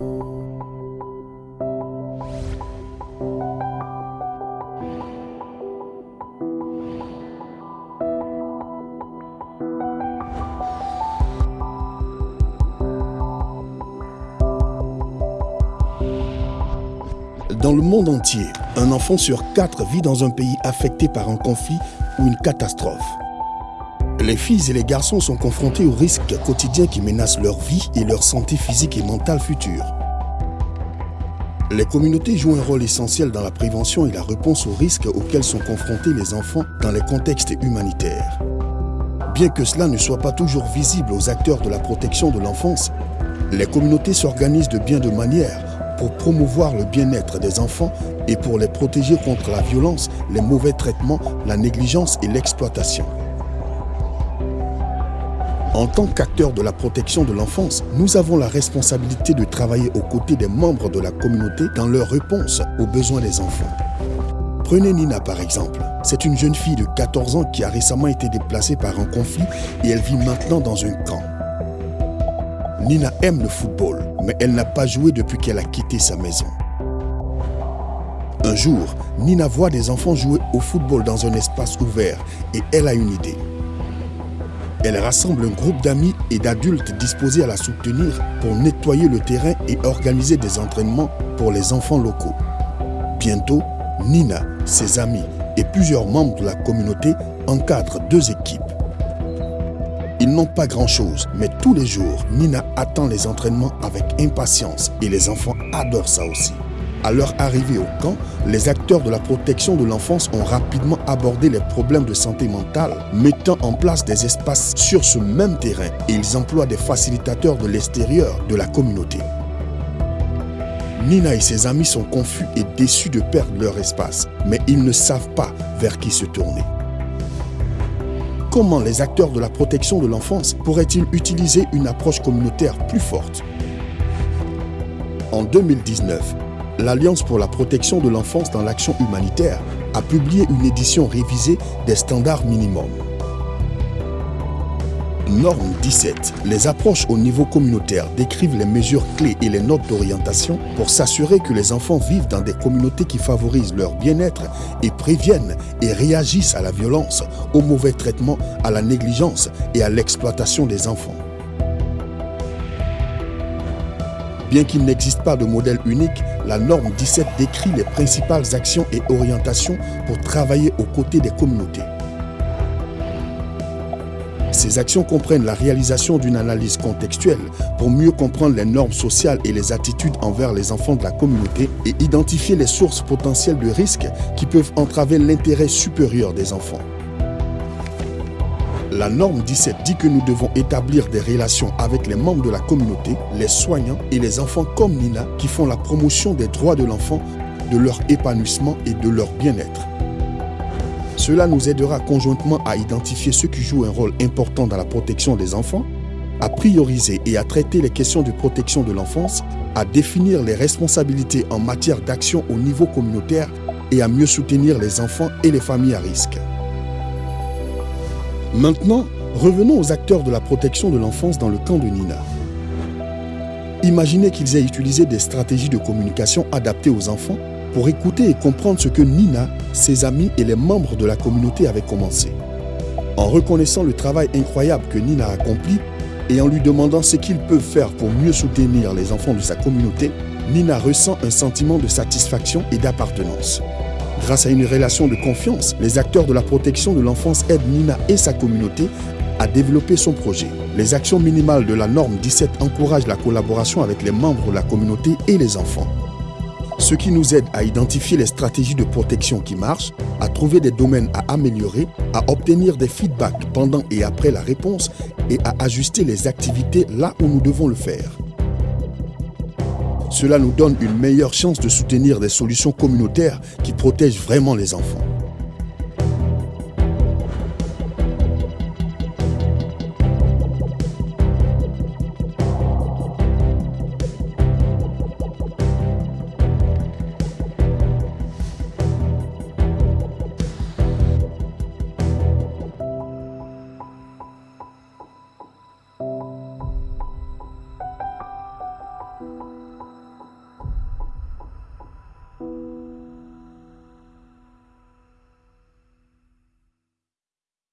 Dans le monde entier, un enfant sur quatre vit dans un pays affecté par un conflit ou une catastrophe. Les filles et les garçons sont confrontés aux risques quotidiens qui menacent leur vie et leur santé physique et mentale future. Les communautés jouent un rôle essentiel dans la prévention et la réponse aux risques auxquels sont confrontés les enfants dans les contextes humanitaires. Bien que cela ne soit pas toujours visible aux acteurs de la protection de l'enfance, les communautés s'organisent de bien de manières pour promouvoir le bien-être des enfants et pour les protéger contre la violence, les mauvais traitements, la négligence et l'exploitation. En tant qu'acteurs de la protection de l'enfance, nous avons la responsabilité de travailler aux côtés des membres de la communauté dans leur réponse aux besoins des enfants. Prenez Nina par exemple. C'est une jeune fille de 14 ans qui a récemment été déplacée par un conflit et elle vit maintenant dans un camp. Nina aime le football, mais elle n'a pas joué depuis qu'elle a quitté sa maison. Un jour, Nina voit des enfants jouer au football dans un espace ouvert et elle a une idée. Elle rassemble un groupe d'amis et d'adultes disposés à la soutenir pour nettoyer le terrain et organiser des entraînements pour les enfants locaux. Bientôt, Nina, ses amis et plusieurs membres de la communauté encadrent deux équipes. Ils n'ont pas grand-chose, mais tous les jours, Nina attend les entraînements avec impatience et les enfants adorent ça aussi. À leur arrivée au camp, les acteurs de la protection de l'enfance ont rapidement abordé les problèmes de santé mentale, mettant en place des espaces sur ce même terrain et ils emploient des facilitateurs de l'extérieur de la communauté. Nina et ses amis sont confus et déçus de perdre leur espace, mais ils ne savent pas vers qui se tourner. Comment les acteurs de la protection de l'enfance pourraient-ils utiliser une approche communautaire plus forte? En 2019, l'Alliance pour la protection de l'enfance dans l'action humanitaire a publié une édition révisée des standards minimums. Norme 17. Les approches au niveau communautaire décrivent les mesures clés et les notes d'orientation pour s'assurer que les enfants vivent dans des communautés qui favorisent leur bien-être et préviennent et réagissent à la violence, au mauvais traitement, à la négligence et à l'exploitation des enfants. Bien qu'il n'existe pas de modèle unique, la norme 17 décrit les principales actions et orientations pour travailler aux côtés des communautés. Ces actions comprennent la réalisation d'une analyse contextuelle pour mieux comprendre les normes sociales et les attitudes envers les enfants de la communauté et identifier les sources potentielles de risques qui peuvent entraver l'intérêt supérieur des enfants. La norme 17 dit que nous devons établir des relations avec les membres de la communauté, les soignants et les enfants comme Nina qui font la promotion des droits de l'enfant, de leur épanouissement et de leur bien-être. Cela nous aidera conjointement à identifier ceux qui jouent un rôle important dans la protection des enfants, à prioriser et à traiter les questions de protection de l'enfance, à définir les responsabilités en matière d'action au niveau communautaire et à mieux soutenir les enfants et les familles à risque. Maintenant, revenons aux acteurs de la protection de l'enfance dans le camp de Nina. Imaginez qu'ils aient utilisé des stratégies de communication adaptées aux enfants pour écouter et comprendre ce que Nina, ses amis et les membres de la communauté avaient commencé. En reconnaissant le travail incroyable que Nina a accompli et en lui demandant ce qu'ils peuvent faire pour mieux soutenir les enfants de sa communauté, Nina ressent un sentiment de satisfaction et d'appartenance. Grâce à une relation de confiance, les acteurs de la protection de l'enfance aident Nina et sa communauté à développer son projet. Les actions minimales de la norme 17 encouragent la collaboration avec les membres de la communauté et les enfants ce qui nous aide à identifier les stratégies de protection qui marchent, à trouver des domaines à améliorer, à obtenir des feedbacks pendant et après la réponse et à ajuster les activités là où nous devons le faire. Cela nous donne une meilleure chance de soutenir des solutions communautaires qui protègent vraiment les enfants.